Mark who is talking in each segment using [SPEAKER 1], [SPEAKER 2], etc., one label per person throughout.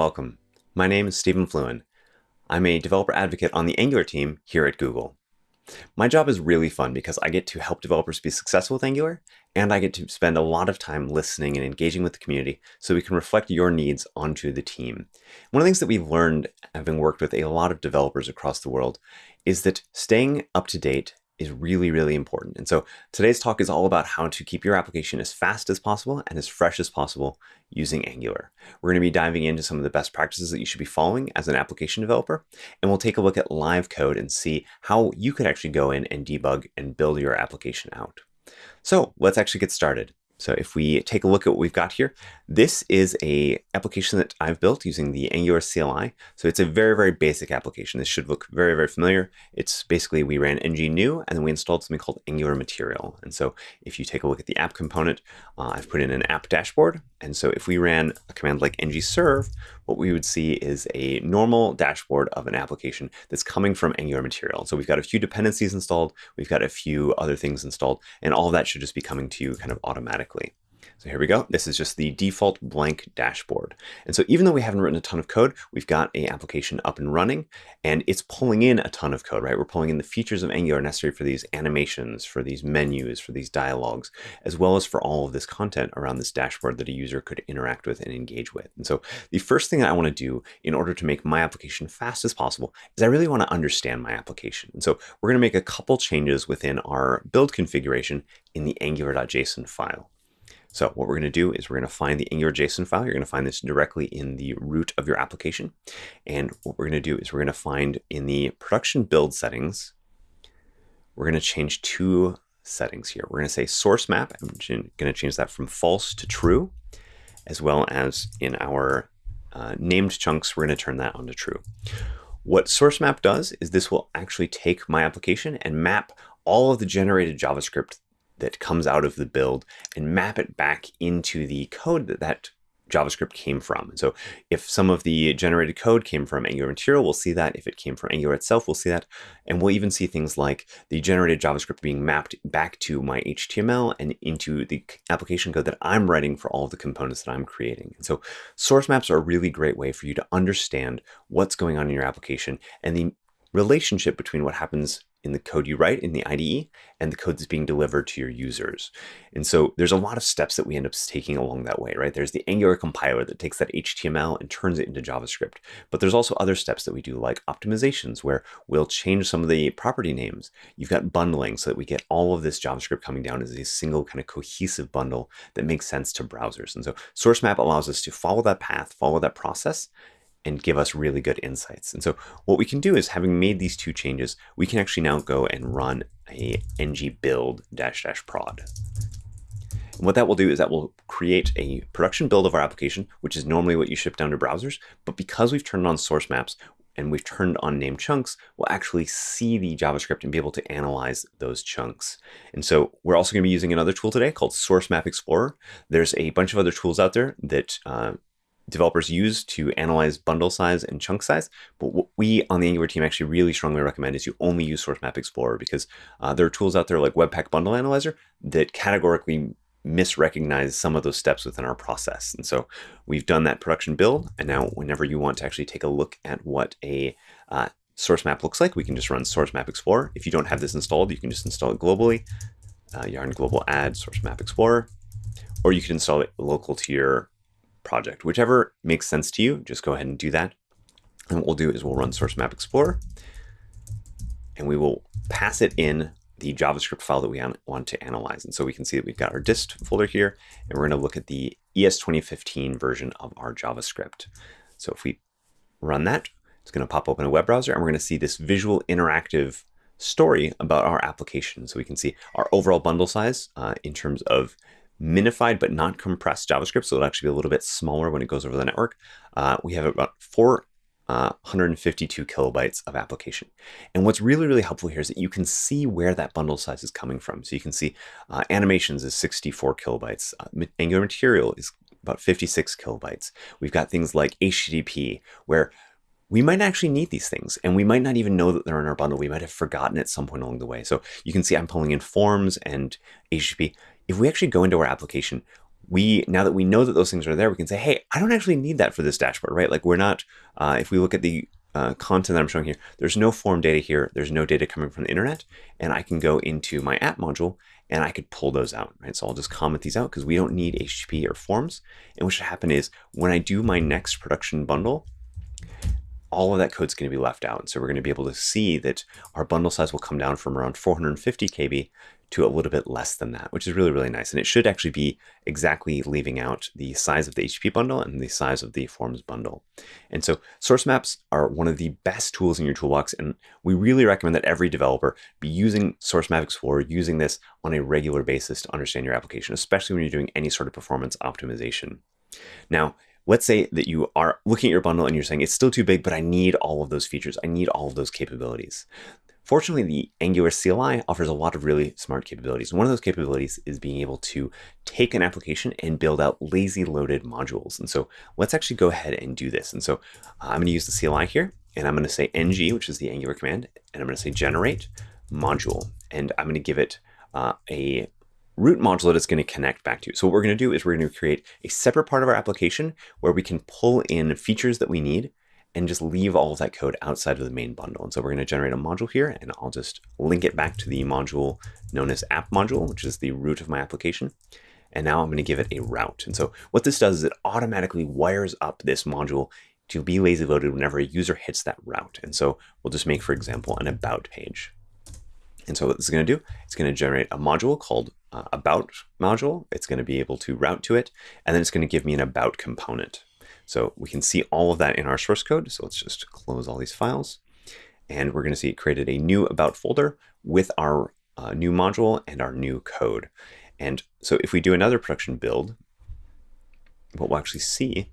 [SPEAKER 1] welcome. My name is Stephen Fluin. I'm a developer advocate on the Angular team here at Google. My job is really fun because I get to help developers be successful with Angular, and I get to spend a lot of time listening and engaging with the community so we can reflect your needs onto the team. One of the things that we've learned, having worked with a lot of developers across the world, is that staying up to date is really, really important. And so today's talk is all about how to keep your application as fast as possible and as fresh as possible using Angular. We're going to be diving into some of the best practices that you should be following as an application developer, and we'll take a look at live code and see how you could actually go in and debug and build your application out. So let's actually get started. So if we take a look at what we've got here, this is a application that I've built using the Angular CLI. So it's a very, very basic application. This should look very, very familiar. It's basically we ran ng new and then we installed something called Angular Material. And so if you take a look at the app component, uh, I've put in an app dashboard. And so if we ran a command like ng serve, what we would see is a normal dashboard of an application that's coming from Angular Material. So we've got a few dependencies installed, we've got a few other things installed, and all of that should just be coming to you kind of automatically. So here we go. This is just the default blank dashboard. And so even though we haven't written a ton of code, we've got a application up and running and it's pulling in a ton of code, right? We're pulling in the features of Angular necessary for these animations, for these menus, for these dialogues, as well as for all of this content around this dashboard that a user could interact with and engage with. And so the first thing that I want to do in order to make my application fast as possible is I really want to understand my application. And so we're going to make a couple changes within our build configuration in the angular.json file. So what we're going to do is we're going to find the Angular JSON file. You're going to find this directly in the root of your application. And what we're going to do is we're going to find in the production build settings, we're going to change two settings here. We're going to say source map. I'm going to change that from false to true, as well as in our uh, named chunks, we're going to turn that on to true. What source map does is this will actually take my application and map all of the generated JavaScript that comes out of the build and map it back into the code that that JavaScript came from. So if some of the generated code came from Angular Material, we'll see that. If it came from Angular itself, we'll see that. And we'll even see things like the generated JavaScript being mapped back to my HTML and into the application code that I'm writing for all the components that I'm creating. And so source maps are a really great way for you to understand what's going on in your application and the relationship between what happens in the code you write in the IDE and the code that's being delivered to your users. And so there's a lot of steps that we end up taking along that way, right? There's the Angular compiler that takes that HTML and turns it into JavaScript. But there's also other steps that we do like optimizations where we'll change some of the property names. You've got bundling so that we get all of this JavaScript coming down as a single kind of cohesive bundle that makes sense to browsers. And so source map allows us to follow that path, follow that process, and give us really good insights. And so what we can do is having made these two changes, we can actually now go and run a ng build dash dash prod. And what that will do is that will create a production build of our application, which is normally what you ship down to browsers. But because we've turned on source maps and we've turned on named chunks, we'll actually see the JavaScript and be able to analyze those chunks. And so we're also going to be using another tool today called Source Map Explorer. There's a bunch of other tools out there that uh, developers use to analyze bundle size and chunk size. But what we on the Angular team actually really strongly recommend is you only use Source Map Explorer because uh, there are tools out there like Webpack Bundle Analyzer that categorically misrecognize some of those steps within our process. And so we've done that production build. And now whenever you want to actually take a look at what a uh, source map looks like, we can just run Source Map Explorer. If you don't have this installed, you can just install it globally. Uh, yarn global add Source Map Explorer, or you can install it local to your project. Whichever makes sense to you, just go ahead and do that. And what we'll do is we'll run Source Map Explorer and we will pass it in the JavaScript file that we want to analyze. And so we can see that we've got our dist folder here, and we're going to look at the ES 2015 version of our JavaScript. So if we run that, it's going to pop open a web browser, and we're going to see this visual interactive story about our application. So we can see our overall bundle size uh, in terms of minified but not compressed JavaScript, so it'll actually be a little bit smaller when it goes over the network. Uh, we have about 452 uh, kilobytes of application. And what's really, really helpful here is that you can see where that bundle size is coming from. So you can see uh, animations is 64 kilobytes. Uh, Angular material is about 56 kilobytes. We've got things like HTTP, where we might actually need these things and we might not even know that they're in our bundle. We might have forgotten at some point along the way. So you can see I'm pulling in forms and HTTP if we actually go into our application, we now that we know that those things are there, we can say, hey, I don't actually need that for this dashboard, right? Like we're not, uh, if we look at the uh, content that I'm showing here, there's no form data here. There's no data coming from the internet. And I can go into my app module and I could pull those out, right? So I'll just comment these out because we don't need HTTP or forms. And what should happen is when I do my next production bundle, all of that code is going to be left out. So we're going to be able to see that our bundle size will come down from around 450 KB to a little bit less than that, which is really, really nice. And it should actually be exactly leaving out the size of the HTTP bundle and the size of the forms bundle. And so source maps are one of the best tools in your toolbox. And we really recommend that every developer be using Source Map Explorer, using this on a regular basis to understand your application, especially when you're doing any sort of performance optimization. Now, let's say that you are looking at your bundle and you're saying it's still too big, but I need all of those features. I need all of those capabilities. Fortunately, the Angular CLI offers a lot of really smart capabilities. One of those capabilities is being able to take an application and build out lazy loaded modules. And so let's actually go ahead and do this. And so uh, I'm going to use the CLI here, and I'm going to say ng, which is the Angular command, and I'm going to say generate module. And I'm going to give it uh, a root module that it's going to connect back to. So what we're going to do is we're going to create a separate part of our application where we can pull in features that we need and just leave all of that code outside of the main bundle. And so we're going to generate a module here, and I'll just link it back to the module known as app module, which is the root of my application. And now I'm going to give it a route. And so what this does is it automatically wires up this module to be lazy loaded whenever a user hits that route. And so we'll just make, for example, an about page. And so what this is going to do, it's going to generate a module called uh, about module. It's going to be able to route to it, and then it's going to give me an about component. So we can see all of that in our source code. So let's just close all these files. And we're going to see it created a new about folder with our uh, new module and our new code. And so if we do another production build, what we'll actually see,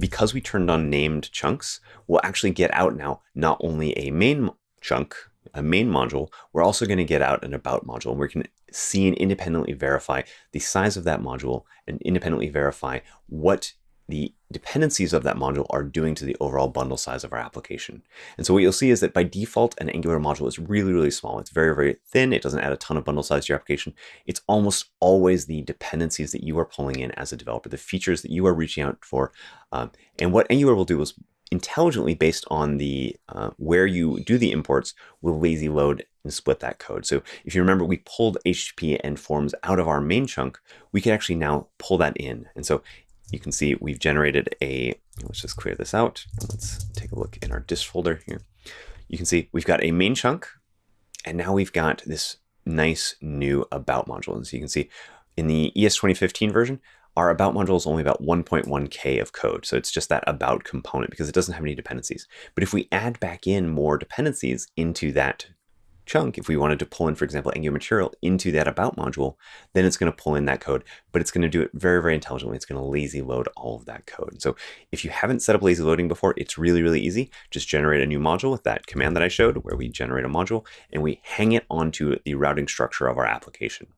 [SPEAKER 1] because we turned on named chunks, we'll actually get out now not only a main chunk, a main module, we're also going to get out an about module. And we can see and independently verify the size of that module and independently verify what the dependencies of that module are doing to the overall bundle size of our application. And so what you'll see is that by default, an Angular module is really, really small. It's very, very thin. It doesn't add a ton of bundle size to your application. It's almost always the dependencies that you are pulling in as a developer, the features that you are reaching out for. Um, and what Angular will do is intelligently based on the uh, where you do the imports will lazy load and split that code. So if you remember, we pulled HTTP and forms out of our main chunk, we can actually now pull that in. And so you can see we've generated a, let's just clear this out. Let's take a look in our dist folder here. You can see we've got a main chunk, and now we've got this nice new about module. And so you can see in the ES 2015 version, our about module is only about 1.1K of code. So it's just that about component because it doesn't have any dependencies. But if we add back in more dependencies into that chunk, if we wanted to pull in, for example, Angular material into that about module, then it's going to pull in that code, but it's going to do it very, very intelligently. It's going to lazy load all of that code. So if you haven't set up lazy loading before, it's really, really easy. Just generate a new module with that command that I showed where we generate a module and we hang it onto the routing structure of our application.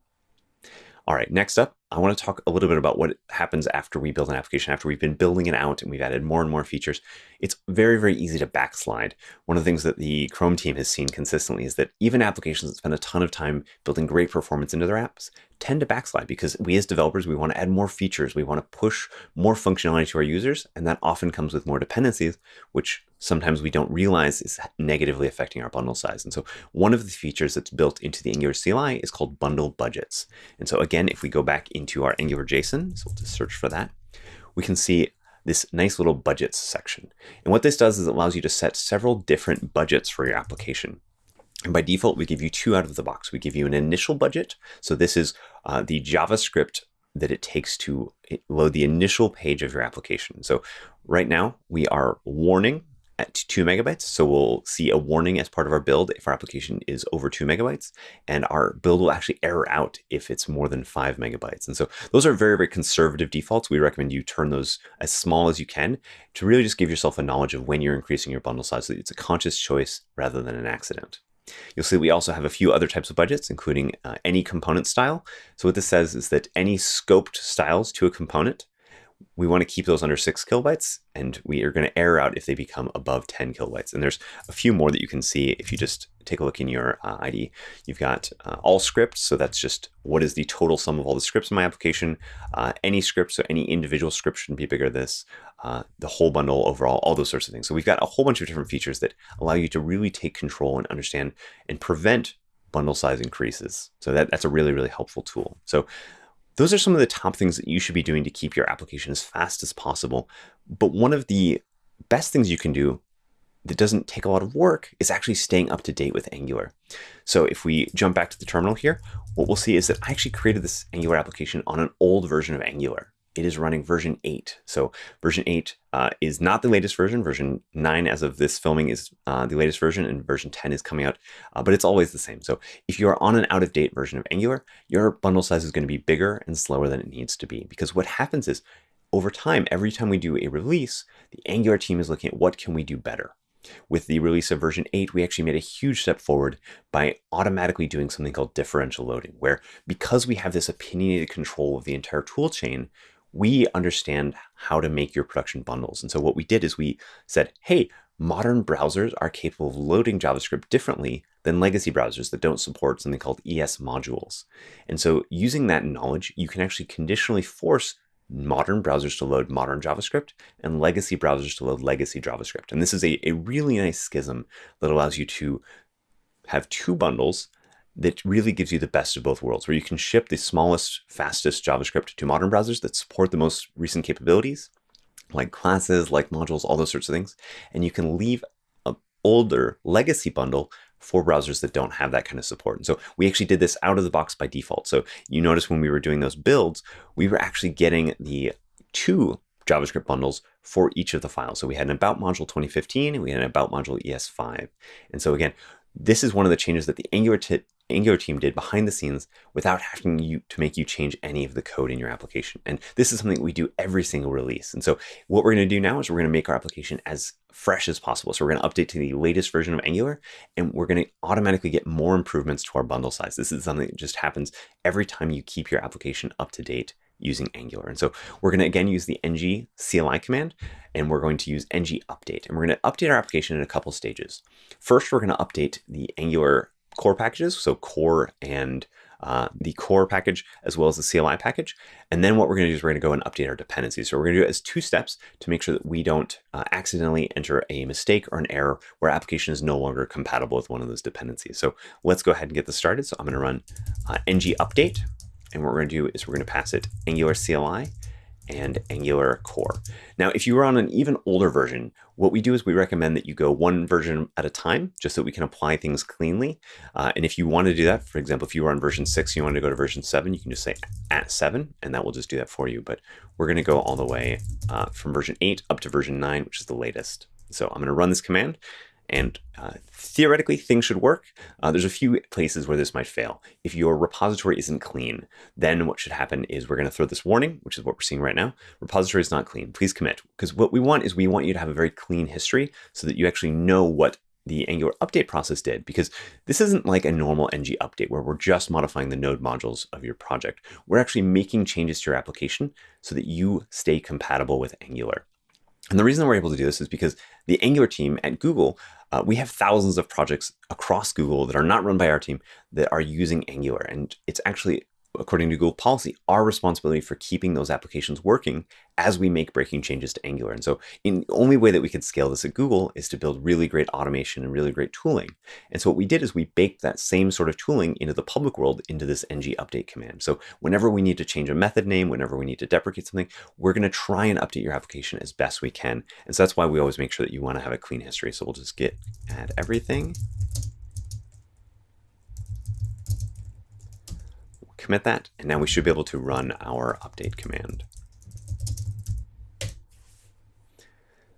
[SPEAKER 1] All right, next up, I want to talk a little bit about what happens after we build an application, after we've been building it out and we've added more and more features. It's very, very easy to backslide. One of the things that the Chrome team has seen consistently is that even applications that spend a ton of time building great performance into their apps tend to backslide because we as developers, we want to add more features. We want to push more functionality to our users. And that often comes with more dependencies, which sometimes we don't realize is negatively affecting our bundle size. And so one of the features that's built into the Angular CLI is called bundle budgets. And so again, if we go back in into our Angular JSON, so we'll just search for that, we can see this nice little budgets section. And what this does is it allows you to set several different budgets for your application. And by default, we give you two out of the box. We give you an initial budget. So this is uh, the JavaScript that it takes to load the initial page of your application. So right now we are warning at two megabytes. So we'll see a warning as part of our build if our application is over two megabytes, and our build will actually error out if it's more than five megabytes. And so those are very, very conservative defaults. We recommend you turn those as small as you can to really just give yourself a knowledge of when you're increasing your bundle size. So it's a conscious choice rather than an accident. You'll see we also have a few other types of budgets, including uh, any component style. So what this says is that any scoped styles to a component we want to keep those under six kilobytes and we are going to error out if they become above 10 kilobytes. And there's a few more that you can see if you just take a look in your uh, IDE. You've got uh, all scripts, so that's just what is the total sum of all the scripts in my application. Uh, any script, so any individual script shouldn't be bigger than this. Uh, the whole bundle overall, all those sorts of things. So we've got a whole bunch of different features that allow you to really take control and understand and prevent bundle size increases. So that, that's a really, really helpful tool. So those are some of the top things that you should be doing to keep your application as fast as possible. But one of the best things you can do that doesn't take a lot of work is actually staying up to date with Angular. So if we jump back to the terminal here, what we'll see is that I actually created this Angular application on an old version of Angular it is running version 8. So version 8 uh, is not the latest version. Version 9 as of this filming is uh, the latest version and version 10 is coming out, uh, but it's always the same. So if you are on an out-of-date version of Angular, your bundle size is going to be bigger and slower than it needs to be because what happens is over time, every time we do a release, the Angular team is looking at what can we do better. With the release of version 8, we actually made a huge step forward by automatically doing something called differential loading, where because we have this opinionated control of the entire tool chain, we understand how to make your production bundles. And so what we did is we said, hey, modern browsers are capable of loading JavaScript differently than legacy browsers that don't support something called ES modules. And so using that knowledge, you can actually conditionally force modern browsers to load modern JavaScript and legacy browsers to load legacy JavaScript. And this is a, a really nice schism that allows you to have two bundles that really gives you the best of both worlds, where you can ship the smallest, fastest JavaScript to modern browsers that support the most recent capabilities, like classes, like modules, all those sorts of things. And you can leave an older legacy bundle for browsers that don't have that kind of support. And so we actually did this out of the box by default. So you notice when we were doing those builds, we were actually getting the two JavaScript bundles for each of the files. So we had an about module 2015 and we had an about module ES5. And so again, this is one of the changes that the Angular, Angular team did behind the scenes without having you to make you change any of the code in your application. And this is something we do every single release. And so what we're going to do now is we're going to make our application as fresh as possible. So we're going to update to the latest version of Angular, and we're going to automatically get more improvements to our bundle size. This is something that just happens every time you keep your application up to date using Angular. And so we're going to again use the ng CLI command, and we're going to use ng update. And we're going to update our application in a couple stages. First, we're going to update the Angular core packages, so core and uh, the core package as well as the CLI package. And then what we're going to do is we're going to go and update our dependencies. So we're going to do it as two steps to make sure that we don't uh, accidentally enter a mistake or an error where application is no longer compatible with one of those dependencies. So let's go ahead and get this started. So I'm going to run uh, ng update and what we're going to do is we're going to pass it Angular CLI and Angular Core. Now, if you were on an even older version, what we do is we recommend that you go one version at a time, just so we can apply things cleanly. Uh, and if you want to do that, for example, if you were on version 6, you want to go to version 7, you can just say at 7, and that will just do that for you. But we're going to go all the way uh, from version 8 up to version 9, which is the latest. So I'm going to run this command, and uh, theoretically, things should work. Uh, there's a few places where this might fail. If your repository isn't clean, then what should happen is we're going to throw this warning, which is what we're seeing right now. Repository is not clean. Please commit. Because what we want is we want you to have a very clean history so that you actually know what the Angular update process did, because this isn't like a normal ng update where we're just modifying the node modules of your project. We're actually making changes to your application so that you stay compatible with Angular. And the reason we're able to do this is because the Angular team at Google, uh, we have thousands of projects across Google that are not run by our team that are using Angular. And it's actually according to Google policy, our responsibility for keeping those applications working as we make breaking changes to Angular. And so the only way that we could scale this at Google is to build really great automation and really great tooling. And so what we did is we baked that same sort of tooling into the public world into this ng update command. So whenever we need to change a method name, whenever we need to deprecate something, we're going to try and update your application as best we can. And so that's why we always make sure that you want to have a clean history. So we'll just git add everything. Commit that, and now we should be able to run our update command.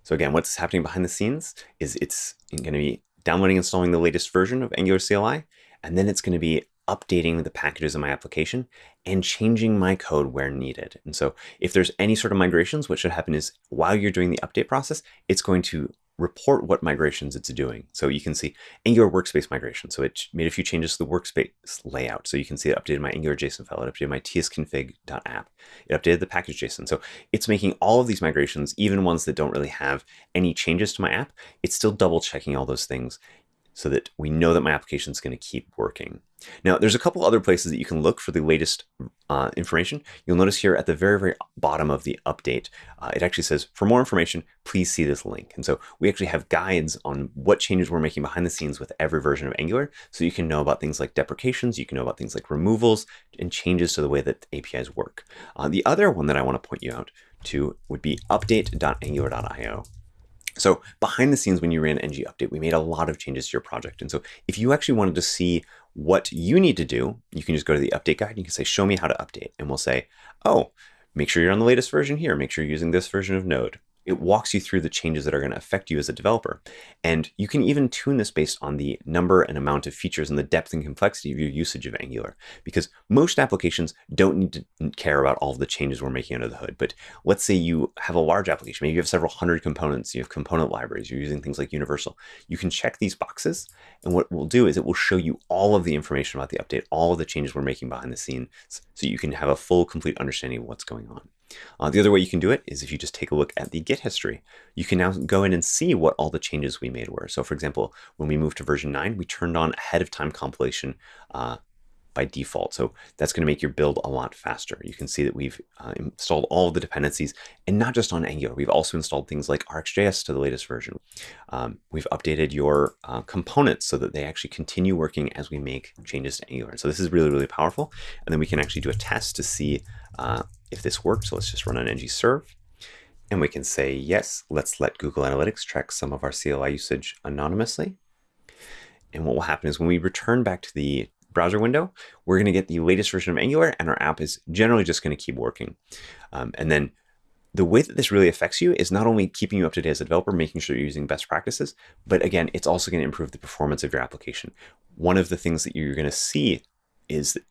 [SPEAKER 1] So again, what's happening behind the scenes is it's going to be downloading and installing the latest version of Angular CLI, and then it's going to be updating the packages in my application and changing my code where needed. And so if there's any sort of migrations, what should happen is while you're doing the update process, it's going to report what migrations it's doing. So you can see Angular workspace migration. So it made a few changes to the workspace layout. So you can see it updated my Angular JSON file, it updated my tsconfig.app, it updated the package JSON. So it's making all of these migrations, even ones that don't really have any changes to my app, it's still double checking all those things so that we know that my application is going to keep working. Now, there's a couple other places that you can look for the latest uh, information. You'll notice here at the very, very bottom of the update, uh, it actually says, for more information, please see this link. And so we actually have guides on what changes we're making behind the scenes with every version of Angular. So you can know about things like deprecations, you can know about things like removals and changes to the way that APIs work. Uh, the other one that I want to point you out to would be update.angular.io. So behind the scenes, when you ran ng update, we made a lot of changes to your project. And so if you actually wanted to see what you need to do, you can just go to the update guide. And you can say, show me how to update. And we'll say, oh, make sure you're on the latest version here. Make sure you're using this version of Node it walks you through the changes that are going to affect you as a developer. And you can even tune this based on the number and amount of features and the depth and complexity of your usage of Angular. Because most applications don't need to care about all the changes we're making under the hood. But let's say you have a large application, maybe you have several hundred components, you have component libraries, you're using things like Universal. You can check these boxes. And what we'll do is it will show you all of the information about the update, all of the changes we're making behind the scenes, so you can have a full, complete understanding of what's going on. Uh, the other way you can do it is if you just take a look at the Git history. You can now go in and see what all the changes we made were. So for example, when we moved to version 9, we turned on ahead of time compilation uh, by default. So that's going to make your build a lot faster. You can see that we've uh, installed all of the dependencies and not just on Angular. We've also installed things like RxJS to the latest version. Um, we've updated your uh, components so that they actually continue working as we make changes to Angular. So this is really, really powerful. And then we can actually do a test to see uh, if this works. Let's just run an ng serve. And we can say, yes, let's let Google Analytics track some of our CLI usage anonymously. And what will happen is when we return back to the browser window, we're going to get the latest version of Angular and our app is generally just going to keep working. Um, and then the way that this really affects you is not only keeping you up to date as a developer, making sure you're using best practices, but again, it's also going to improve the performance of your application. One of the things that you're going to see is that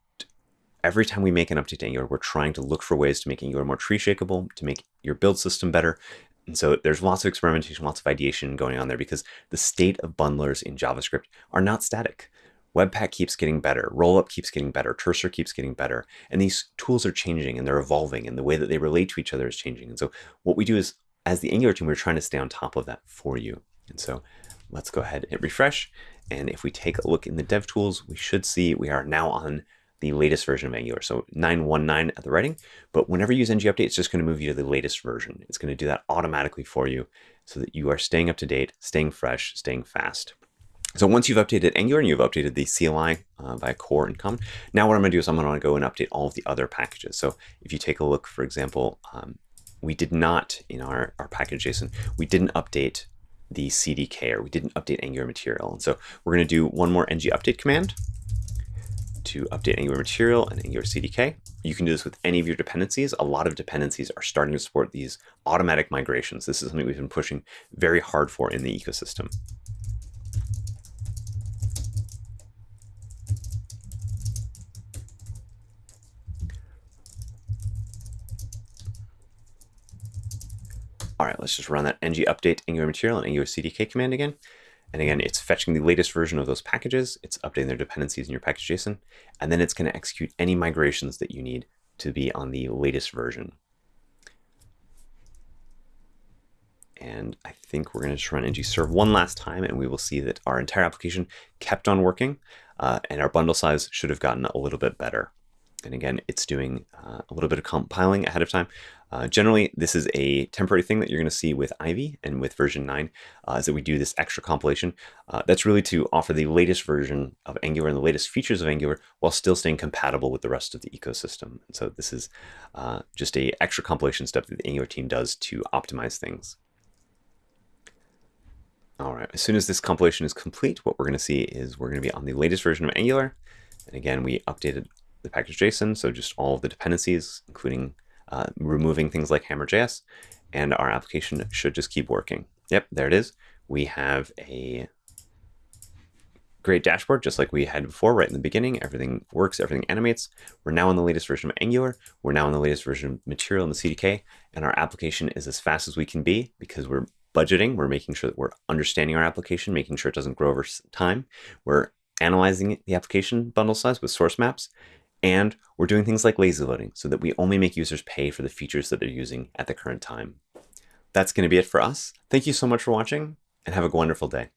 [SPEAKER 1] every time we make an update to Angular, we're trying to look for ways to make Angular more tree shakeable, to make your build system better. And so there's lots of experimentation, lots of ideation going on there because the state of bundlers in JavaScript are not static. Webpack keeps getting better, Rollup keeps getting better, Terser keeps getting better, and these tools are changing and they're evolving and the way that they relate to each other is changing. And so what we do is, as the Angular team, we're trying to stay on top of that for you. And so let's go ahead and refresh. And if we take a look in the dev tools, we should see we are now on the latest version of Angular. So 919 at the writing, but whenever you use ng update, it's just going to move you to the latest version. It's going to do that automatically for you so that you are staying up to date, staying fresh, staying fast. So once you've updated Angular and you've updated the CLI uh, by core and common, now what I'm going to do is I'm going to go and update all of the other packages. So if you take a look, for example, um, we did not, in our, our package JSON, we didn't update the CDK or we didn't update Angular material. And so we're going to do one more ng update command to update Angular material and Angular CDK. You can do this with any of your dependencies. A lot of dependencies are starting to support these automatic migrations. This is something we've been pushing very hard for in the ecosystem. All right, let's just run that ng update Angular material and Angular CDK command again. And again, it's fetching the latest version of those packages. It's updating their dependencies in your package JSON. And then it's going to execute any migrations that you need to be on the latest version. And I think we're going to just run ng serve one last time, and we will see that our entire application kept on working, uh, and our bundle size should have gotten a little bit better. And again, it's doing uh, a little bit of compiling ahead of time. Uh, generally, this is a temporary thing that you're going to see with Ivy and with version 9, uh, is that we do this extra compilation. Uh, that's really to offer the latest version of Angular and the latest features of Angular while still staying compatible with the rest of the ecosystem. And so this is uh, just a extra compilation step that the Angular team does to optimize things. All right, as soon as this compilation is complete, what we're going to see is we're going to be on the latest version of Angular. And again, we updated the package JSON, so just all of the dependencies, including uh, removing things like Hammer.js, and our application should just keep working. Yep, there it is. We have a great dashboard, just like we had before right in the beginning. Everything works, everything animates. We're now in the latest version of Angular. We're now in the latest version of Material in the CDK, and our application is as fast as we can be because we're budgeting. We're making sure that we're understanding our application, making sure it doesn't grow over time. We're analyzing the application bundle size with source maps. And we're doing things like lazy loading so that we only make users pay for the features that they're using at the current time. That's going to be it for us. Thank you so much for watching and have a wonderful day.